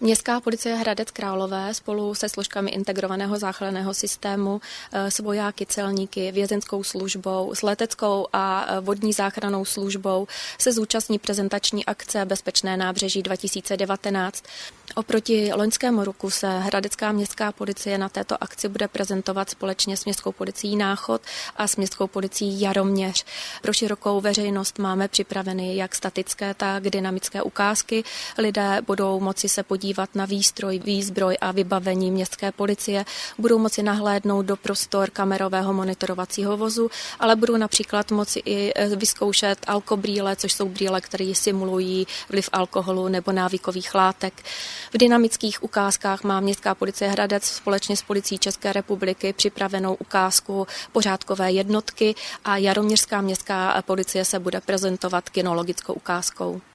Městská policie Hradec Králové spolu se složkami integrovaného záchranného systému, eh, s vojáky, celníky, vězenskou službou, s leteckou a eh, vodní záchranou službou se zúčastní prezentační akce Bezpečné nábřeží 2019. Oproti loňskému roku se Hradecká městská policie na této akci bude prezentovat společně s Městskou policií Náchod a s Městskou policií Jaroměř. Pro širokou veřejnost máme připraveny jak statické, tak dynamické ukázky. Lidé budou moci se podívat podívat na výstroj, výzbroj a vybavení městské policie, budou moci nahlédnout do prostor kamerového monitorovacího vozu, ale budou například moci i e, vyzkoušet alkobrýle, což jsou brýle, které simulují vliv alkoholu nebo návykových látek. V dynamických ukázkách má městská policie Hradec společně s policií České republiky připravenou ukázku pořádkové jednotky a Jaroměřská městská policie se bude prezentovat kinologickou ukázkou.